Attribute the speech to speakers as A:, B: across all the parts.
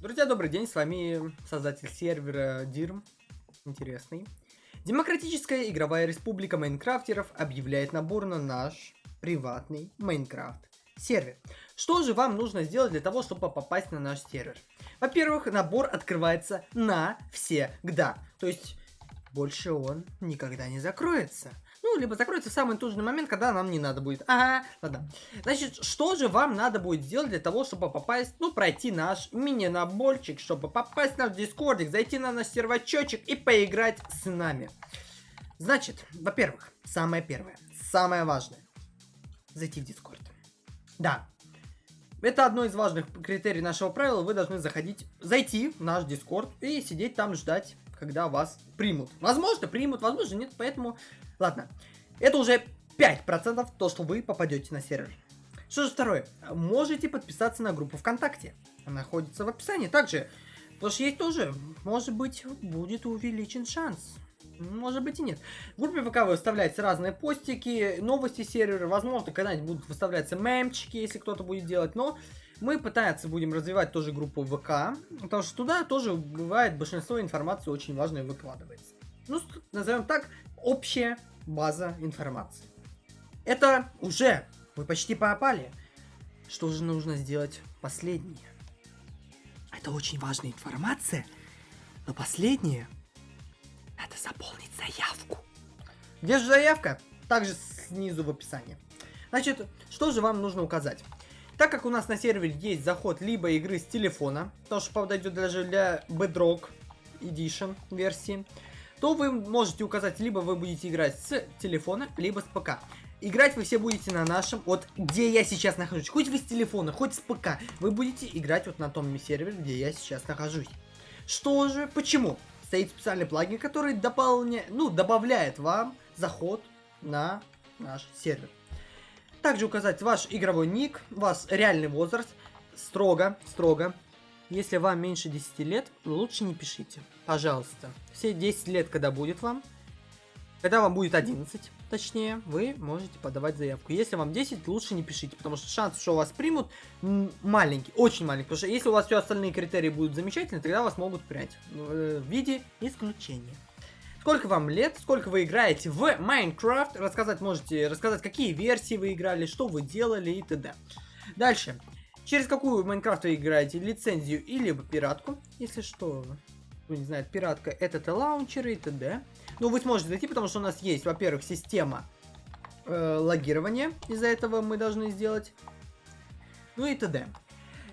A: Друзья, добрый день, с вами создатель сервера DIRM, интересный. Демократическая игровая республика майнкрафтеров объявляет набор на наш приватный Майнкрафт сервер. Что же вам нужно сделать для того, чтобы попасть на наш сервер? Во-первых, набор открывается навсегда, то есть больше он никогда не закроется. Либо закроется в самый нужный момент, когда нам не надо будет. Ага, ладно. Значит, что же вам надо будет сделать для того, чтобы попасть, ну, пройти наш мини-наборчик, чтобы попасть в наш дискордик, зайти на наш сервачочек и поиграть с нами. Значит, во-первых, самое первое, самое важное, зайти в дискорд. Да, это одно из важных критерий нашего правила. Вы должны заходить, зайти в наш дискорд и сидеть там ждать, когда вас примут. Возможно, примут, возможно, нет, поэтому Ладно, это уже 5% то, что вы попадете на сервер. Что же второе? Можете подписаться на группу ВКонтакте. Она находится в описании. Также, потому что есть тоже, может быть, будет увеличен шанс. Может быть и нет. В группе ВК выставляются разные постики, новости сервера, возможно, когда-нибудь будут выставляться мемчики, если кто-то будет делать, но мы пытаться будем развивать тоже группу ВК, потому что туда тоже бывает большинство информации очень важной выкладывается. Ну, назовем так, общая база информации. Это уже, вы почти попали. Что же нужно сделать последнее? Это очень важная информация, но последнее надо заполнить заявку. Где же заявка? Также снизу в описании. Значит, что же вам нужно указать? Так как у нас на сервере есть заход либо игры с телефона, то что подойдет даже для Bedrock Edition версии, то вы можете указать, либо вы будете играть с телефона, либо с ПК. Играть вы все будете на нашем, вот где я сейчас нахожусь. Хоть вы с телефона, хоть с ПК. Вы будете играть вот на том сервере, где я сейчас нахожусь. Что же, почему? Стоит специальный плагин, который дополня... ну, добавляет вам заход на наш сервер. Также указать ваш игровой ник, ваш реальный возраст. Строго, строго если вам меньше 10 лет, лучше не пишите. Пожалуйста. Все 10 лет, когда будет вам, когда вам будет 11, точнее, вы можете подавать заявку. Если вам 10, лучше не пишите, потому что шанс, что вас примут, маленький, очень маленький. Потому что если у вас все остальные критерии будут замечательные, тогда вас могут принять э, в виде исключения. Сколько вам лет, сколько вы играете в Майнкрафт, рассказать можете, рассказать, какие версии вы играли, что вы делали и т.д. Дальше. Через какую Майнкрафт вы играете, лицензию или пиратку, если что, кто не знает, пиратка это лаунчеры и т.д. Ну, вы сможете зайти, потому что у нас есть, во-первых, система э, логирования, из-за этого мы должны сделать, ну и т.д.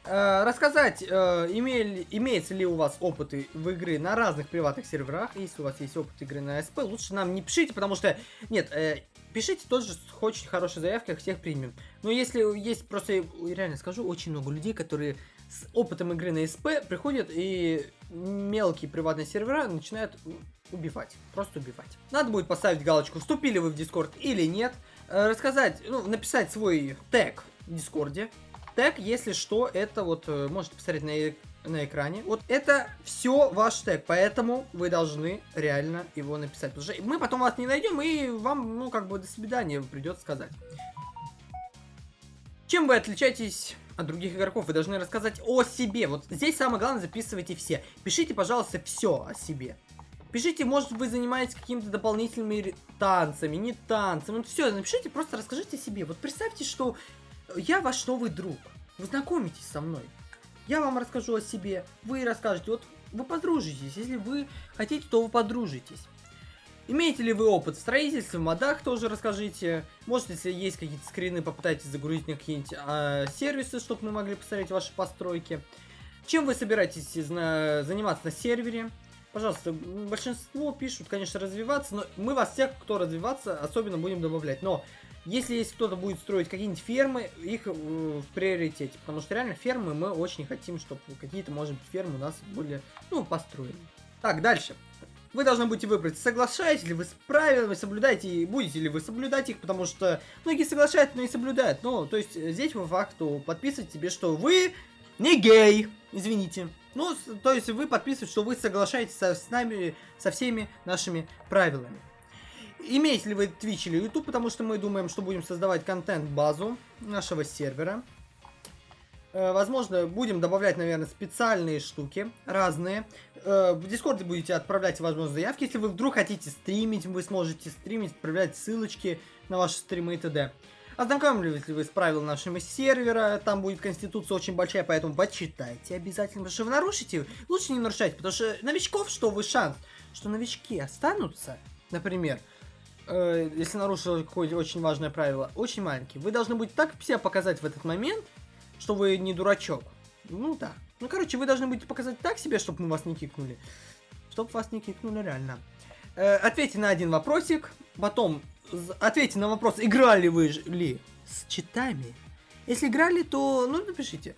A: Э, рассказать, э, имели, имеется ли у вас опыты в игры на разных приватных серверах. Если у вас есть опыт игры на СП, лучше нам не пишите, потому что... Нет, э, пишите тоже очень хорошей заявкой, всех примем. Но если есть, просто реально скажу, очень много людей, которые с опытом игры на СП приходят и мелкие приватные сервера начинают убивать. Просто убивать. Надо будет поставить галочку, вступили вы в Discord или нет. Э, рассказать, ну, написать свой тег в Discord е тег, если что, это вот, э, можете посмотреть на, на экране. Вот это все ваш тег, поэтому вы должны реально его написать. Потому что мы потом вас не найдем, и вам, ну, как бы, до свидания придется сказать. Чем вы отличаетесь от других игроков? Вы должны рассказать о себе. Вот здесь самое главное, записывайте все. Пишите, пожалуйста, все о себе. Пишите, может вы занимаетесь какими-то дополнительными танцами, не танцами. Вот все, напишите, просто расскажите о себе. Вот представьте, что я ваш новый друг. Вы знакомитесь со мной. Я вам расскажу о себе, вы расскажете. Вот вы подружитесь. Если вы хотите, то вы подружитесь. Имеете ли вы опыт в строительстве, в модах тоже расскажите. Может, если есть какие-то скрины, попытайтесь загрузить на какие-нибудь а, сервисы, чтобы мы могли посмотреть ваши постройки. Чем вы собираетесь заниматься на сервере? Пожалуйста, большинство пишут, конечно, развиваться, но мы вас всех, кто развиваться, особенно будем добавлять. Но если есть кто-то будет строить какие-нибудь фермы, их э, в приоритете. Потому что реально фермы мы очень хотим, чтобы какие-то, может быть, фермы у нас были, ну, построены. Так, дальше. Вы должны будете выбрать, соглашаетесь ли вы с правилами, соблюдаете, будете ли вы соблюдать их, потому что многие соглашаются, но не соблюдают. Ну, то есть здесь по факту подписывать тебе, что вы не гей, извините. Ну, то есть вы подписываете, что вы соглашаетесь со, с нами, со всеми нашими правилами. Имеете ли вы Twitch или YouTube, потому что мы думаем, что будем создавать контент-базу нашего сервера. Э, возможно, будем добавлять, наверное, специальные штуки, разные. Э, в Дискорде будете отправлять, возможно, заявки. Если вы вдруг хотите стримить, вы сможете стримить, отправлять ссылочки на ваши стримы и т.д. Ознакомились ли вы с правилами нашего сервера, там будет конституция очень большая, поэтому почитайте обязательно, потому что вы нарушите, лучше не нарушайте, потому что новичков, что вы шанс, что новички останутся, например, э, если нарушил какое-то очень важное правило, очень маленький. Вы должны быть так себя показать в этот момент, что вы не дурачок. Ну да. Ну, короче, вы должны будете показать так себе, чтобы мы вас не кикнули. Чтобы вас не кикнули реально. Э, ответьте на один вопросик. Потом ответьте на вопрос, играли вы ли с читами. Если играли, то, ну, напишите.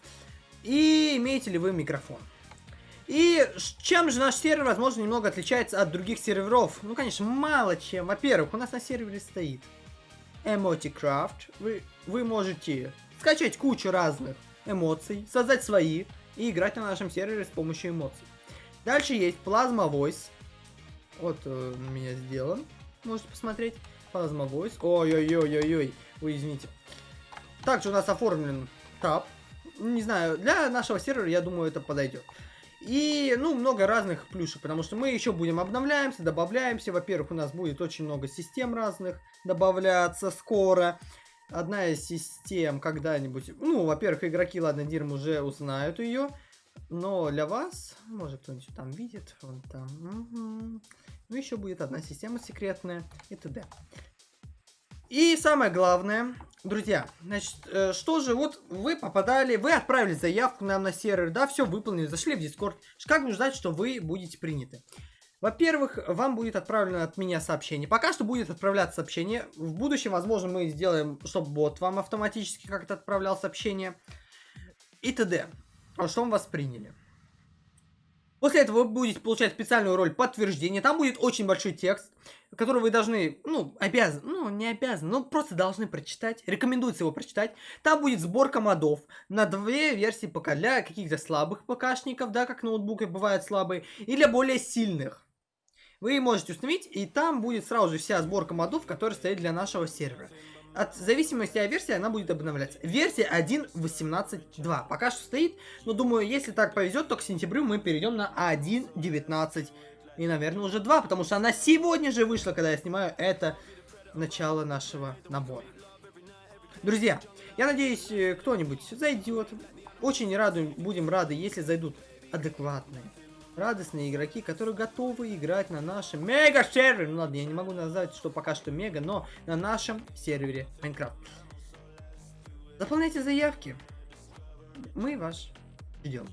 A: И имеете ли вы микрофон. И чем же наш сервер, возможно, немного отличается от других серверов? Ну, конечно, мало чем. Во-первых, у нас на сервере стоит Emoticraft. Вы, вы можете скачать кучу разных эмоций, создать свои и играть на нашем сервере с помощью эмоций. Дальше есть Plasma Voice. Вот э, меня сделан. Можете посмотреть. Plasma Voice. Ой-ой-ой-ой-ой. Вы извините. Также у нас оформлен таб. Не знаю, для нашего сервера, я думаю, это подойдет. И, ну, много разных плюшек, потому что мы еще будем обновляемся, добавляемся. Во-первых, у нас будет очень много систем разных добавляться скоро одна из систем когда-нибудь... Ну, во-первых, игроки, ладно, Дирм уже узнают ее. Но для вас, может кто-нибудь там видит, вон там. Угу. Ну, еще будет одна система секретная и т.д. И самое главное, друзья, значит, э, что же, вот вы попадали, вы отправили заявку нам на сервер, да, все выполнили, зашли в Discord. Как нужно знать, что вы будете приняты? Во-первых, вам будет отправлено от меня сообщение. Пока что будет отправляться сообщение. В будущем, возможно, мы сделаем, чтобы бот вам автоматически как-то отправлял сообщение. И т.д. Что мы вас приняли. После этого вы будете получать специальную роль подтверждения. Там будет очень большой текст, который вы должны, ну, обязаны, ну, не обязаны, но просто должны прочитать. Рекомендуется его прочитать. Там будет сборка модов на две версии ПК. Для каких-то слабых ПКшников, да, как ноутбуки бывают слабые, и для более сильных вы можете установить, и там будет сразу же вся сборка модов, которая стоит для нашего сервера. От зависимости от версии она будет обновляться. Версия 1.18.2 пока что стоит, но думаю, если так повезет, то к сентябрю мы перейдем на 1.19 и, наверное, уже 2, потому что она сегодня же вышла, когда я снимаю это начало нашего набора. Друзья, я надеюсь, э, кто-нибудь зайдет. Очень рады, будем рады, если зайдут адекватные, радостные игроки, которые готовы играть на нашем мега-сервере. Ну ладно, я не могу назвать, что пока что мега, но на нашем сервере Майнкрафт. Заполняйте заявки. Мы вас ждем.